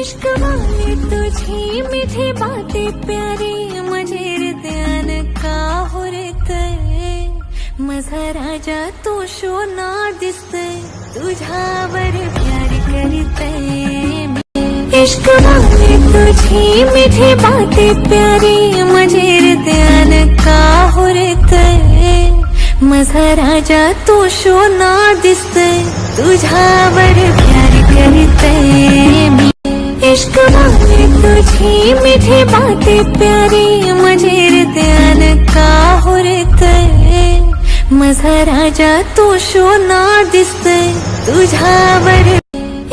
इश्क वाले तुझी मीठी बातें प्यारी, माझे हृदयान का हुरतय माझा राजा तू शोना दिसतय तुझ्यावर प्यार करतय इश्क वाले तुझी मीठी बातें प्यारी, माझे ध्यान का हुरतय माझा राजा तू शोना दिसतय तुझ्यावर प्यार करतय मी इश्क वाले तुझी मीठी बातें प्यारी, माझे हृदयान का हुरतय माझा राजा, तू शोना दिसतय तुझ्यावर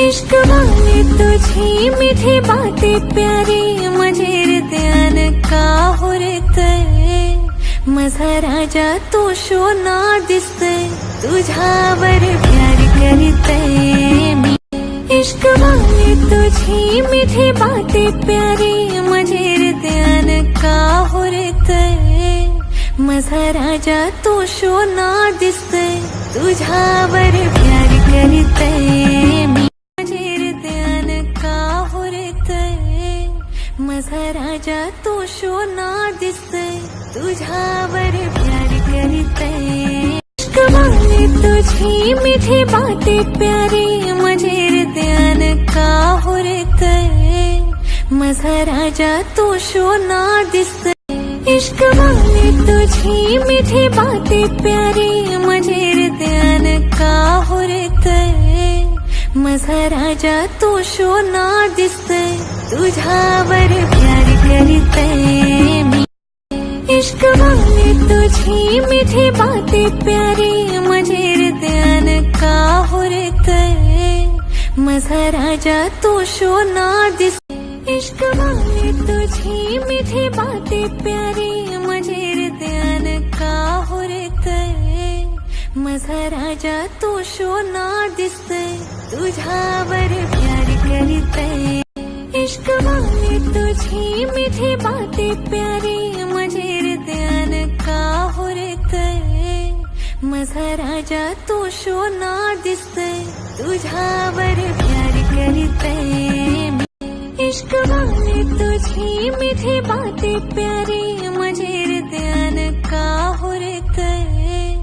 इश्क वाले, तुझी मीठी बातें प्यारी, माझे हृदयान का हुरतय माझा राजा, तू शोना दिसतय तुझ्यावर प्यार करते मी इश्क वाले तुझी मीठी बातें प्यारी, माझे हृदयान का हुरतय माझा राजा, तू शोना दिसतय तुझ्यावर प्यार करतय मी माझे हृदयान का हुरतय माझा राजा, तू शोना दिसतय तुझ्यावर प्यार करतय इश्क वाले तुझी मीठी बातें प्यारी माझा राजा तू शोना दिसतय इश्क वाले तुझी मीठी बातें प्यारी, माझे हृदयान का हुरतय माझा राजा तू शोना दिसतय तुझ्यावर प्यार करतय मी इश्क वाले तुझी मीठी बातें प्यारी, माझे हृदयान का हुरतय माझा राजा तू शोना दिस इश्क वाले तुझी मीठी बातें प्यारी, माझे हृदयान का हुरतय माझा राजा तू शोना दिसतय तुझ्यावर प्यार करतय इश्क वाले तुझी मीठी बातें प्यारी, माझे हृदयान का हुरतय माझा राजा तू शोना दिसतय तुझ्यावर प्यार करतय मी इश्क वाले तुझी मीठी बातें प्यारी हृदयान का हुरतय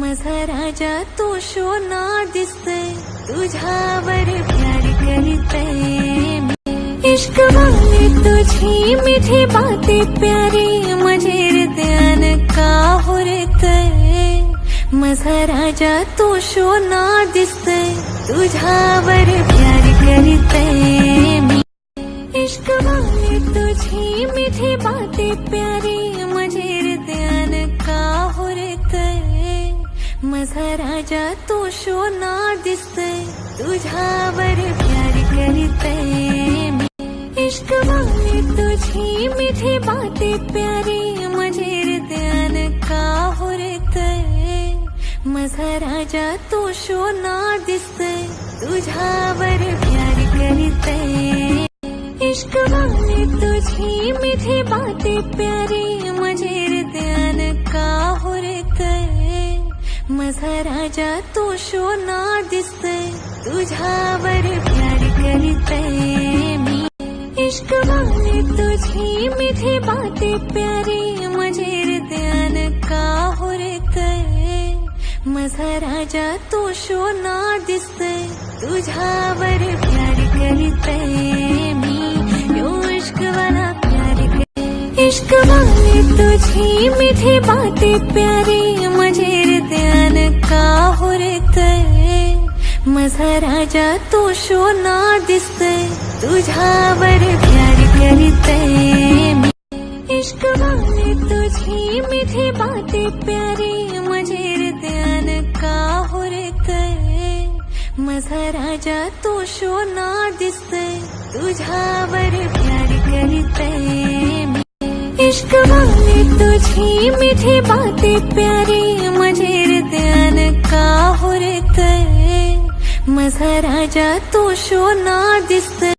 माझा राजा तू शोना दिसतय तुझ्यावर प्यार करतय मी इश्क वाले तुझी मीठी बातें प्यारी, माझे हृदयान का हुरतय माझा राजा तू शोना दिसतय तुझ्यावर प्यार माझा राजा तू शोना दिसतय तुझ्यावर प्यार करतय मी इश्क वाले तुझी मीठी बातें प्यारी माझे हृदयान का हुरतय माझा राजा तू शोना दिसतय तुझ्यावर प्यार करतय इश्क वाले तुझी मीठी बातें प्यारी माझे माझा राजा तू शोना दिसतय तुझ्यावर प्यार करतय मी। इश्क वाले तुझी मीठी बातें प्यारी माझे हृदयान का हुरतय माझा राजा तू शोना दिसतय तुझ्यावर प्यार करतय मी। इश्क वाले तुझी मीठी बातें प्यारी, माझे हृदयान का हुरतय माझा राजा तू शोना दिसतय तुझ्यावर प्यार करतय मी इश्क वाले तुझी मीठी बातें प्यारी, माझे ध्यान का हुरतय माझा राजा तू शोना तुझा तुझ्यावर प्यार करतय मी इश्क वाले तुझी मीठी बातें प्यारी ध्यान का हुरतय माझा राजा तू शोना दिसतय